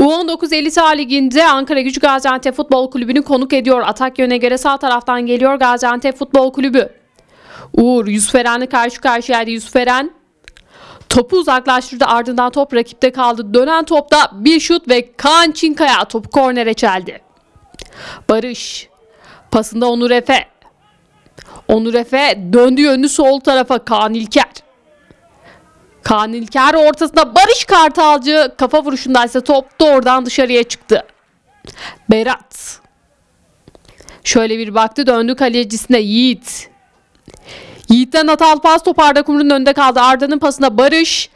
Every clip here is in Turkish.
U19 Elit A Ligi'nde Ankara Gücü Gaziantep Futbol Kulübü'nü konuk ediyor. Atak yöne göre sağ taraftan geliyor Gaziantep Futbol Kulübü. Uğur Yusuf Eren'le karşı karşıyaydı Yusuf Eren. Topu uzaklaştırdı ardından top rakipte kaldı. Dönen topta bir şut ve Kaan Çinkaya topu kornere çeldi. Barış pasında Onur Efe. Onur Efe döndü yönünü sol tarafa Kaan İlker. Kaan İlker ortasında Barış Kartalcı kafa vuruşundaysa top doğrudan dışarıya çıktı. Berat. Şöyle bir baktı döndü kalecisine Yiğit. Yiğit'ten hatalı pas top Arda Kumru'nun önünde kaldı. Arda'nın pasına Barış.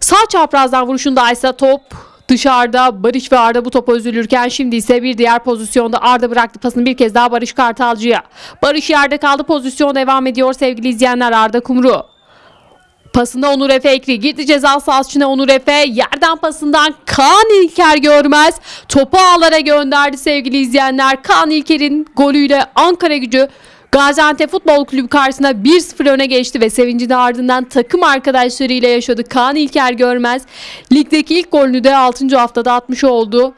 Sağ çaprazdan vuruşundaysa top dışarıda. Barış ve Arda bu topa üzülürken şimdi ise bir diğer pozisyonda Arda bıraktı pasını bir kez daha Barış Kartalcı'ya. Barış yerde kaldı pozisyon devam ediyor sevgili izleyenler Arda Kumru. Pasında Onur Efe ekli. Gitti ceza sahasına Onur Efe. Yerden pasından Kaan İlker görmez. Topu ağlara gönderdi sevgili izleyenler. Kaan İlker'in golüyle Ankara gücü Gaziantep Futbol Kulübü karşısında 1-0 öne geçti ve sevincini ardından takım arkadaşlarıyla yaşadı. Kaan İlker görmez. Ligdeki ilk golünü de 6. haftada atmış oldu.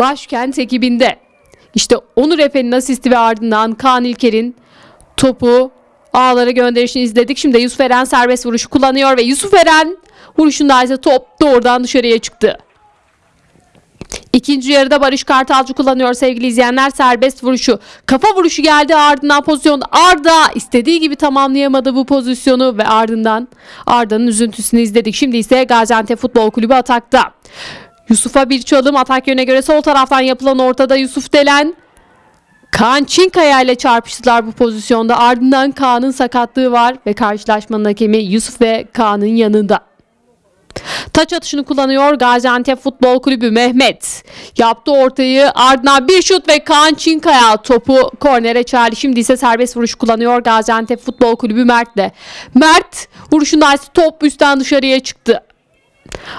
Başkent ekibinde. İşte Onur Efe'nin asisti ve ardından Kaan İlker'in topu ağlara gönderişini izledik. Şimdi Yusuf Eren serbest vuruşu kullanıyor ve Yusuf Eren vuruşunda ise top doğrudan dışarıya çıktı. İkinci yarıda Barış Kartalcı kullanıyor sevgili izleyenler serbest vuruşu. Kafa vuruşu geldi ardından pozisyon Arda istediği gibi tamamlayamadı bu pozisyonu ve ardından Arda'nın üzüntüsünü izledik. Şimdi ise Gaziantep Futbol Kulübü atakta. Yusuf'a bir çalım atak yöne göre sol taraftan yapılan ortada Yusuf Delen Kaan Çinkaya ile çarpıştılar bu pozisyonda. Ardından Kaan'ın sakatlığı var ve karşılaşmanın hakemi Yusuf ve Kaan'ın yanında. Taç atışını kullanıyor Gaziantep Futbol Kulübü Mehmet. Yaptı ortayı ardından bir şut ve Kaan Çinkaya topu kornere çağırdı. Şimdi ise serbest vuruş kullanıyor Gaziantep Futbol Kulübü Mert'le. Mert vuruşunda ise top üstten dışarıya çıktı.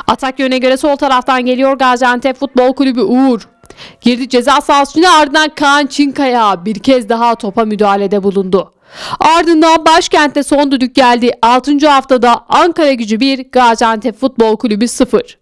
Atak yöne göre sol taraftan geliyor Gaziantep Futbol Kulübü Uğur. Girdi ceza sahasına ardından Kaan Çinkaya bir kez daha topa müdahalede bulundu. Ardından başkentte son düdük geldi. 6. haftada Ankara gücü 1, Gaziantep Futbol Kulübü 0.